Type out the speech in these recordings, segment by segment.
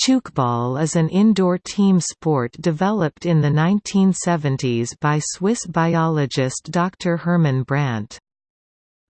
Tchoukball is an indoor team sport developed in the 1970s by Swiss biologist Dr. Hermann Brandt.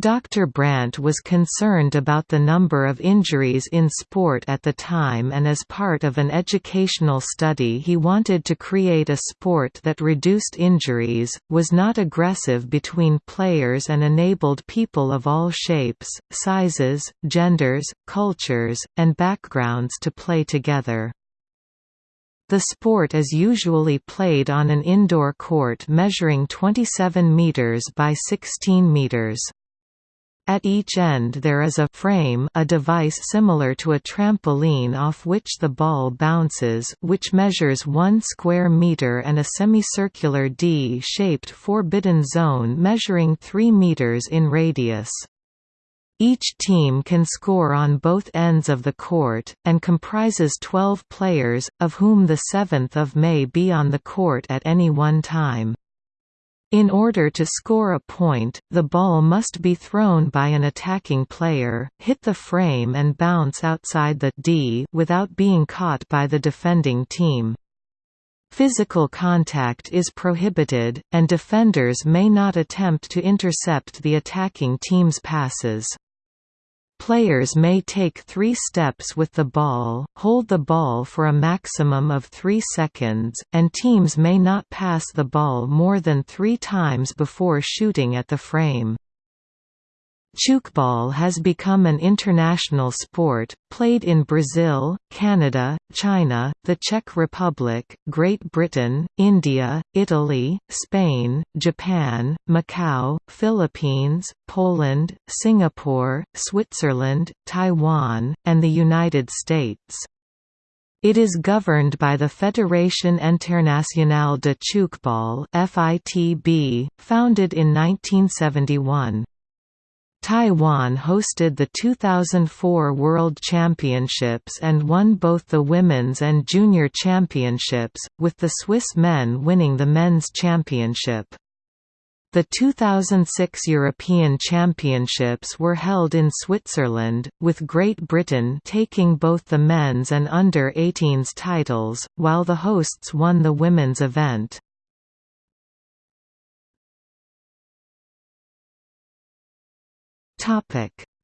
Dr. Brandt was concerned about the number of injuries in sport at the time and as part of an educational study he wanted to create a sport that reduced injuries, was not aggressive between players and enabled people of all shapes, sizes, genders, cultures, and backgrounds to play together. The sport is usually played on an indoor court measuring 27 meters by 16 meters. At each end there is a frame a device similar to a trampoline off which the ball bounces which measures 1 square meter and a semicircular D-shaped forbidden zone measuring 3 meters in radius. Each team can score on both ends of the court, and comprises 12 players, of whom the seventh of may be on the court at any one time. In order to score a point, the ball must be thrown by an attacking player, hit the frame and bounce outside the D without being caught by the defending team. Physical contact is prohibited, and defenders may not attempt to intercept the attacking team's passes. Players may take three steps with the ball, hold the ball for a maximum of three seconds, and teams may not pass the ball more than three times before shooting at the frame. Tchoukball has become an international sport, played in Brazil, Canada, China, the Czech Republic, Great Britain, India, Italy, Spain, Japan, Macau, Philippines, Poland, Singapore, Switzerland, Taiwan, and the United States. It is governed by the Fédération Internationale de Tchoukball founded in 1971. Taiwan hosted the 2004 World Championships and won both the Women's and Junior Championships, with the Swiss men winning the Men's Championship. The 2006 European Championships were held in Switzerland, with Great Britain taking both the men's and under-18s titles, while the hosts won the women's event.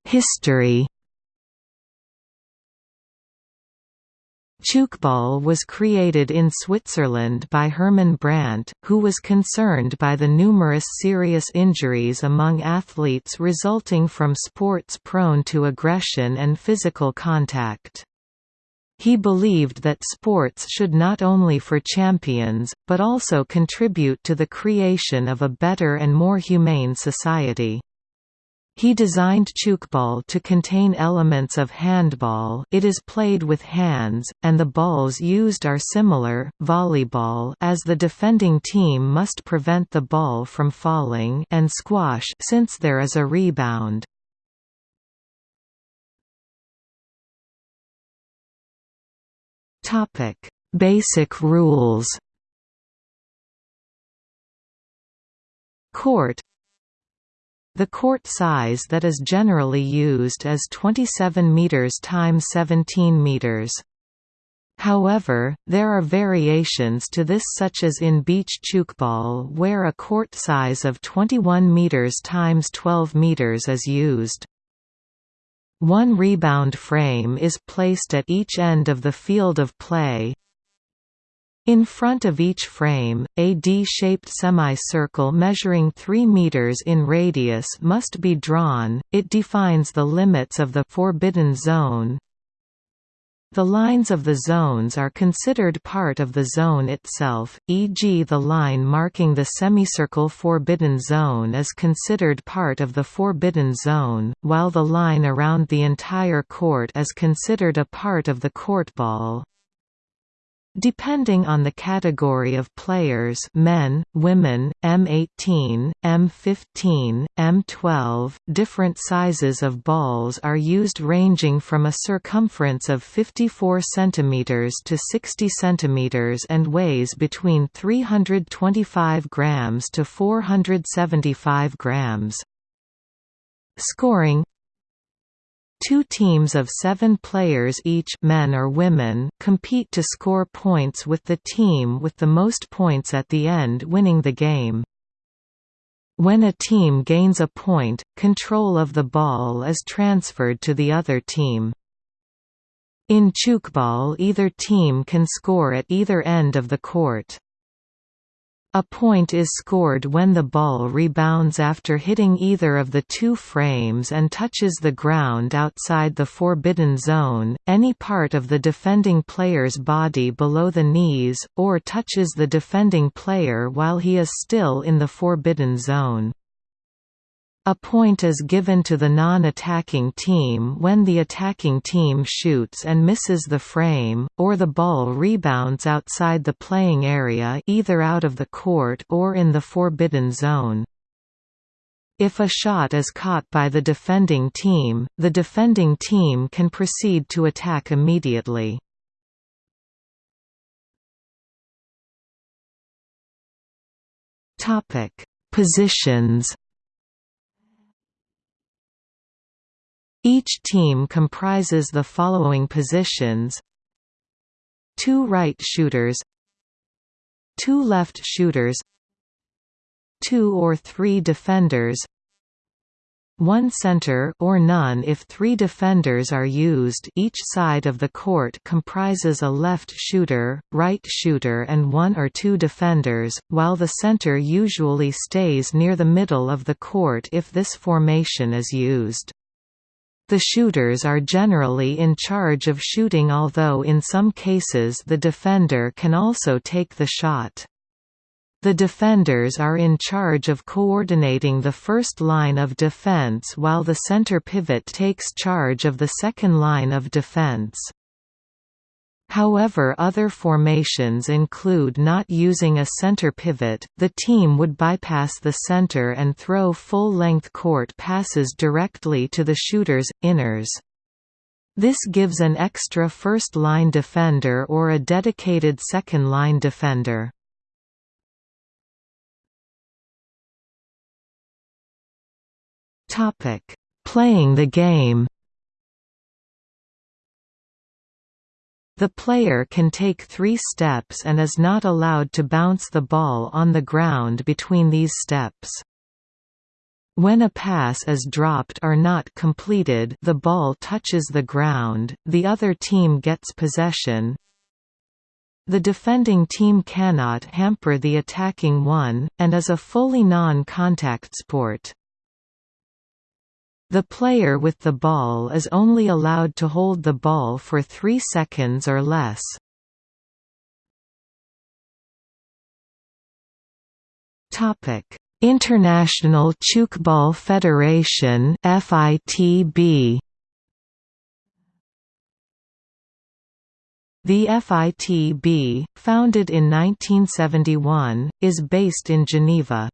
History Tchoukball was created in Switzerland by Hermann Brandt, who was concerned by the numerous serious injuries among athletes resulting from sports prone to aggression and physical contact. He believed that sports should not only for champions, but also contribute to the creation of a better and more humane society. He designed tchoukball to contain elements of handball. It is played with hands, and the balls used are similar, volleyball as the defending team must prevent the ball from falling and squash since there is a rebound. Basic rules. Court the court size that is generally used is 27 meters times 17 meters. However, there are variations to this such as in beach tchoukball where a court size of 21 meters times 12 meters is used. One rebound frame is placed at each end of the field of play, in front of each frame, a D-shaped semicircle measuring 3 meters in radius must be drawn. It defines the limits of the forbidden zone. The lines of the zones are considered part of the zone itself, e.g. the line marking the semicircle forbidden zone is considered part of the forbidden zone, while the line around the entire court is considered a part of the courtball. Depending on the category of players men, women, M18, M15, M12, different sizes of balls are used ranging from a circumference of 54 cm to 60 cm and weighs between 325 grams to 475 grams. Scoring Two teams of seven players each men or women compete to score points with the team with the most points at the end winning the game. When a team gains a point, control of the ball is transferred to the other team. In tchoukball either team can score at either end of the court. A point is scored when the ball rebounds after hitting either of the two frames and touches the ground outside the forbidden zone, any part of the defending player's body below the knees, or touches the defending player while he is still in the forbidden zone. A point is given to the non-attacking team when the attacking team shoots and misses the frame, or the ball rebounds outside the playing area either out of the court or in the forbidden zone. If a shot is caught by the defending team, the defending team can proceed to attack immediately. Positions Each team comprises the following positions. Two right shooters. Two left shooters. Two or three defenders. One center or none. If three defenders are used each side of the court comprises a left shooter, right shooter and one or two defenders, while the center usually stays near the middle of the court if this formation is used. The shooters are generally in charge of shooting although in some cases the defender can also take the shot. The defenders are in charge of coordinating the first line of defense while the center pivot takes charge of the second line of defense. However other formations include not using a center pivot, the team would bypass the center and throw full-length court passes directly to the shooter's, inners. This gives an extra first-line defender or a dedicated second-line defender. Playing the game The player can take three steps and is not allowed to bounce the ball on the ground between these steps. When a pass is dropped or not completed the ball touches the ground, the other team gets possession. The defending team cannot hamper the attacking one, and is a fully non-contact sport. The player with the ball is only allowed to hold the ball for 3 seconds or less. International Tchoukball Federation FITB The FITB, founded in 1971, is based in Geneva.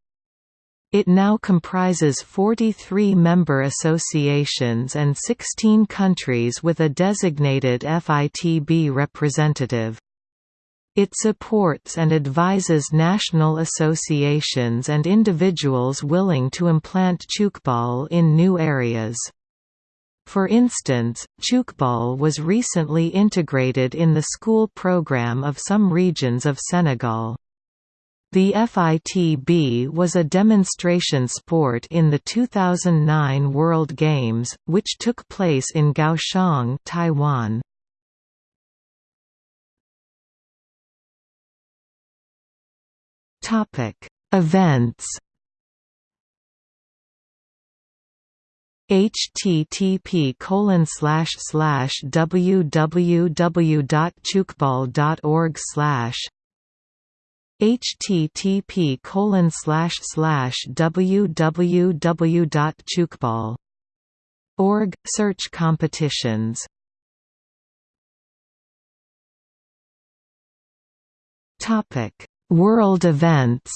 It now comprises 43 member associations and 16 countries with a designated FITB representative. It supports and advises national associations and individuals willing to implant tchoukball in new areas. For instance, tchoukball was recently integrated in the school program of some regions of Senegal. The FITB was a demonstration sport in the 2009 World Games, which took place in Kaohsiung, Taiwan. Topic: Events. http colon slash slash www.tchoukball.org slash http colon slash slash www.tchoukball.org search competitions. Topic World events.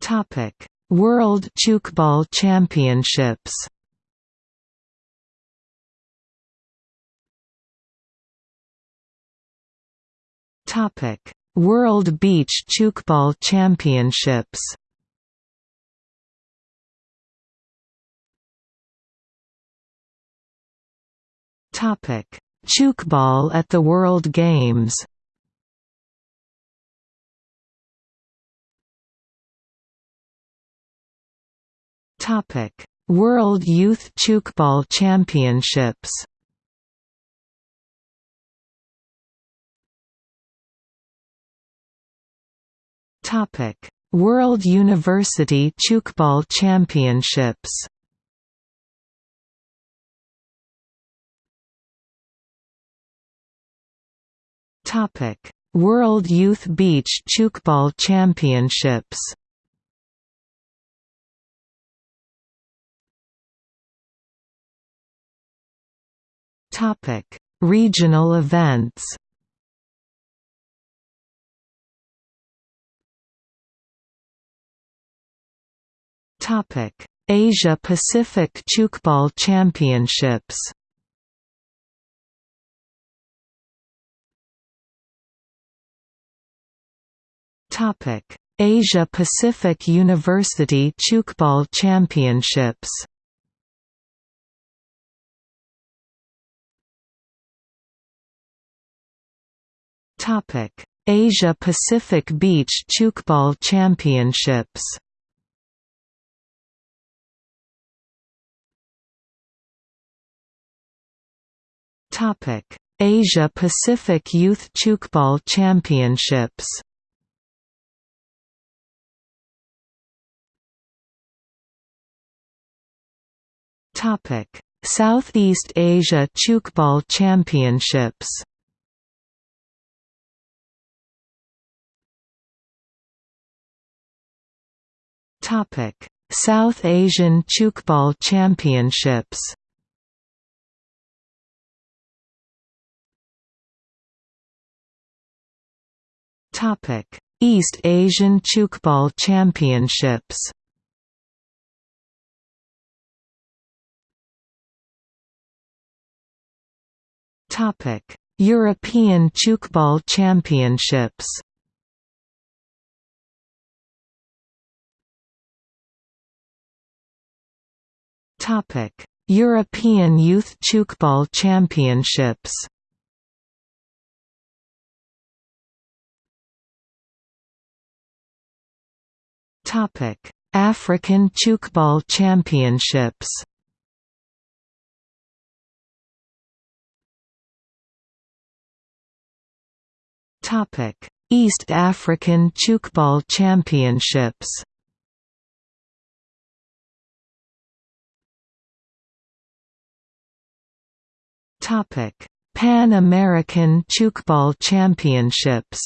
Topic World tchoukball Championships Topic: World Beach Tchoukball Championships Topic: Tchoukball at the World Games. Topic: World Youth Tchoukball Championships. Topic: World University Tchoukball Championships. Topic: World Youth Beach Tchoukball Championships. Topic: Regional events. Asia Pacific Tchoukball Championships. Topic: Asia Pacific University Tchoukball Championships. Topic: Asia Pacific Beach Tchoukball Championships. Asia Pacific Youth Tchoukball Championships. Topic: Southeast Asia Tchoukball Championships. Topic: South Asian Tchoukball Championships. East Asian Tchoukball Championships. Topic: European Tchoukball Championships. Topic: European Youth Tchoukball Championships. Topic: African Tchoukball Championships. Topic: East African Tchoukball Championships. Topic: Pan American Tchoukball Championships.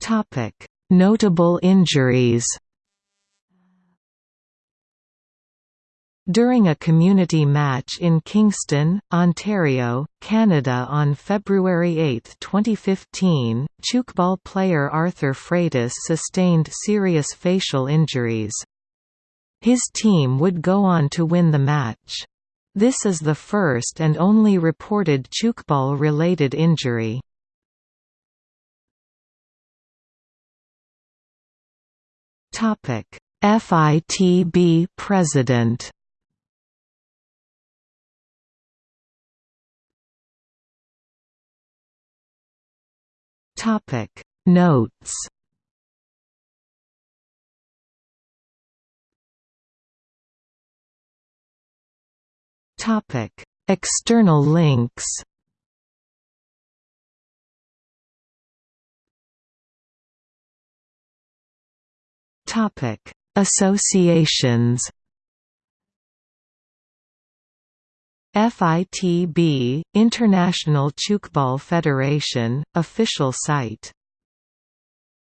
Topic: Notable injuries. During a community match in Kingston, Ontario, Canada on February 8, 2015, tchoukball player Arthur Freitas sustained serious facial injuries. His team would go on to win the match. This is the first and only reported tchoukball-related injury. FITB President. Topic. Notes. Topic. External links Topic. Associations FITB, International Tchoukball Federation, official site